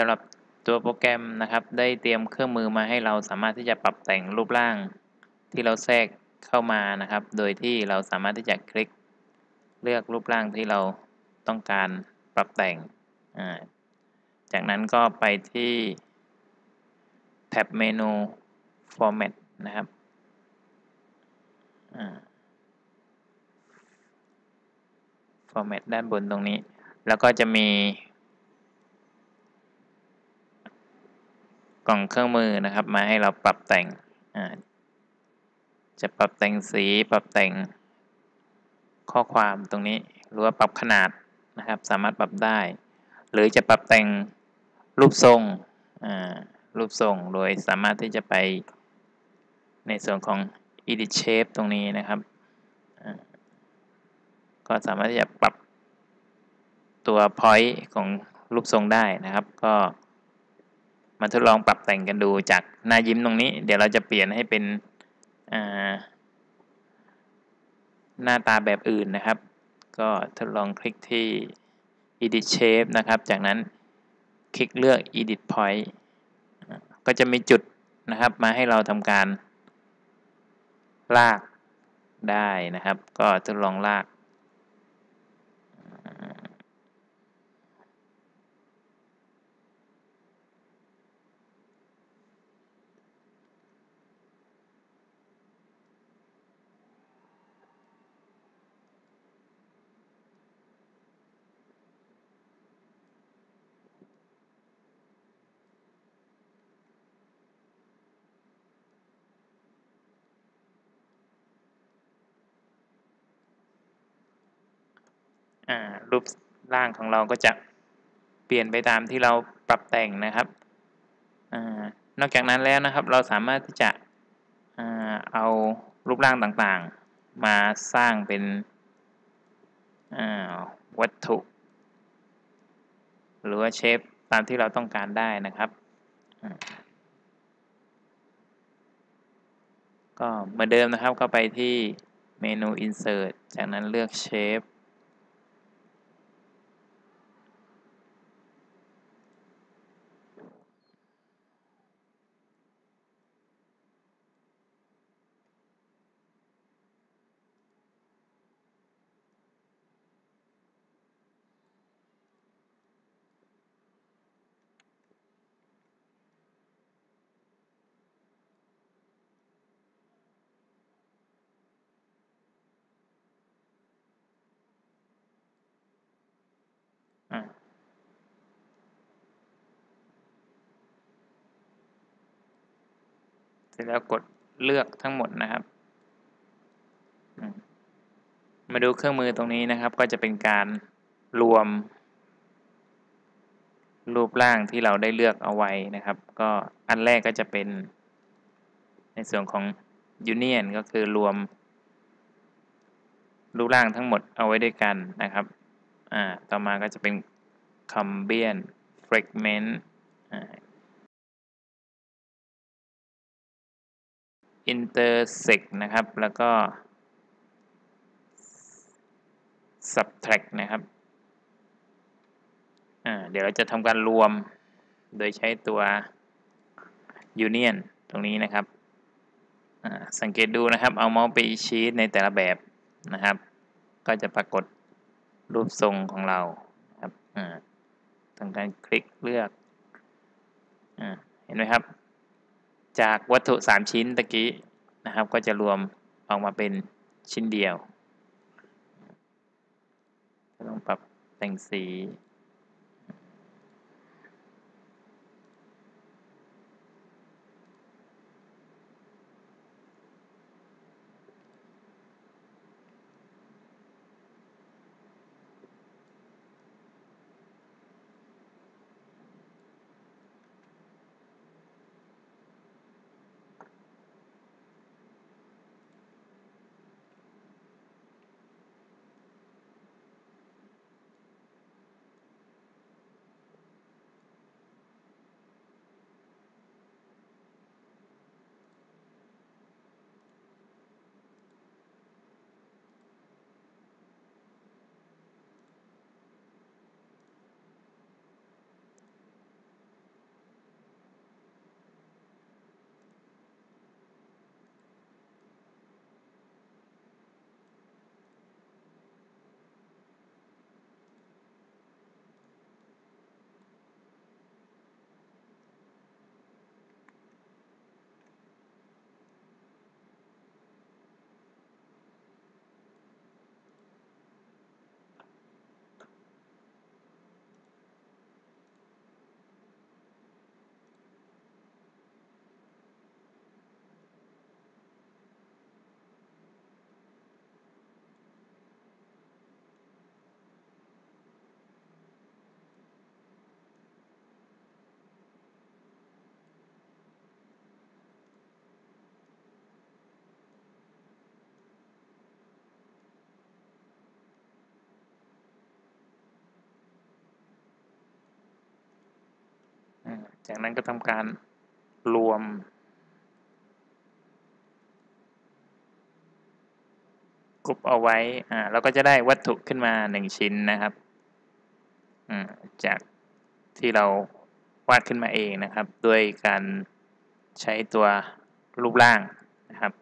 สำหรับตัวโปรแกรมนะครับ ได้เตรียมเครื่องมือมาให้เราสามารถที่จะปรับแต่งรูปร่าง ที่เราแทรกเข้ามานะครับ โดยที่เราสามารถที่จะคลิก เลือกรูปร่างที่เราต้องการปรับแต่ง จากนั้นก็ไปที่แท็บเมนู Format นะครับ Format ด้านบนตรงนี้ แล้วก็จะมี กล่องเครื่องมือนะครับ มาให้เราปรับแต่งจะปรับแต่งสีปรับแต่งข้อความตรงนี้หรือว่าปรับขนาดนะครับ สามารถปรับได้ หรือจะปรับแต่งรูปทรงรูปทรงโดยสามารถที่จะไปในส่วนของ edit shape ตรงนี้นะครับก็สามารถที่จะปรับตัว point ของรูปทรงได้นะครับ ก็ มาทดลองปรับแต่งกันดูจากหน้ายิ้มตรงนี้ เดี๋ยวเราจะเปลี่ยนให้เป็นหน้าตาแบบอื่นนะครับ ก็ทดลองคลิกที่ edit shape นะครับ จากนั้นคลิกเลือก edit point ก็จะมีจุดนะครับมาให้เราทำการลากได้นะครับ ก็ทดลองลาก รูปร่างของเราก็จะเปลี่ยนไปตามที่เราปรับแต่งนะครับอนอกจากนั้นแล้วนะครับ เราสามารถที่จะเอารูปร่างต่างๆ มาสร้างเป็นวัตถุ หรือว่าเชฟตามที่เราต้องการได้นะครับก็เหมือนเดิมนะครับก็ไปที่เมนู insert จากนั้นเลือก shape ร็จแล้วกดเลือกทั้งหมดนะครับ มาดูเครื่องมือตรงนี้นะครับ ก็จะเป็นการรวม รูปร่างที่เราได้เลือกเอาไว้นะครับ ก็อันแรกก็จะเป็น ในส่วนของ Union ก็คือรวม รูปร่างทั้งหมดเอาไว้ด้วยกันนะครับ อ่า ต่อมาก็จะเป็น Combine Fragment อ่า intersect นะครับ แล้วก็ subtract นะครับ เดี๋ยวเราจะทำการรวมโดยใช้ตัว union ตรงนี้นะครับ สังเกตดูนะครับ เอาเมาส์ไปชี้ในแต่ละแบบนะครับ ก็จะปรากฏรูปทรงของเราครับทำการคลิกเลือกเห็นไหมครับ จากวัตถุ 3 ชิ้นตะกี้นะครับ ก็จะรวมออกมาเป็นชิ้นเดียวต้องปรับแต่งสี จากนั้นก็ทำการรวม กรุบเอาไว้ อ่าเราก็จะได้วัตถุขึ้นมาหนึ่งชิ้นนะครับ อืมจากที่เราวาดขึ้นมาเองนะครับ ด้วยการใช้ตัวรูปร่างนะครับ